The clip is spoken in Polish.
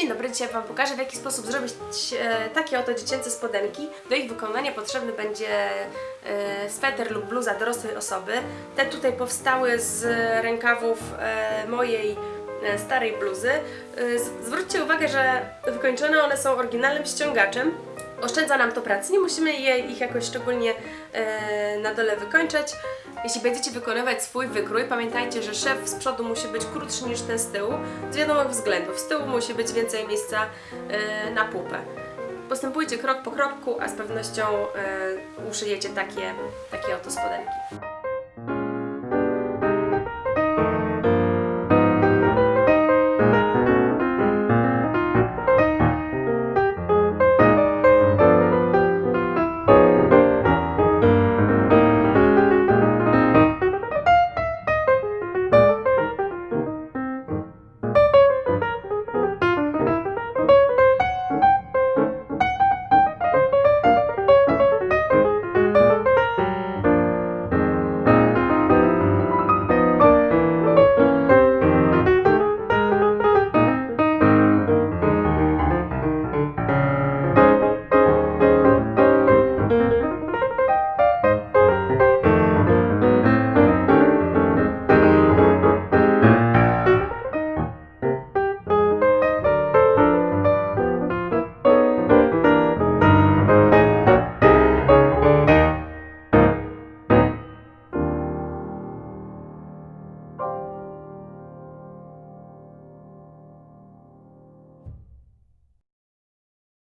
Dzień dobry, dzisiaj Wam pokażę w jaki sposób zrobić e, takie oto dziecięce spodenki. Do ich wykonania potrzebny będzie e, sweter lub bluza dorosłej osoby. Te tutaj powstały z rękawów e, mojej starej bluzy. Zwróćcie uwagę, że wykończone one są oryginalnym ściągaczem. Oszczędza nam to pracy, nie musimy je, ich jakoś szczególnie e, na dole wykończać. Jeśli będziecie wykonywać swój wykrój, pamiętajcie, że szef z przodu musi być krótszy niż ten z tyłu, z wiadomych względów. Z tyłu musi być więcej miejsca e, na pupę. Postępujcie krok po kroku, a z pewnością e, uszyjecie takie, takie oto spodenki.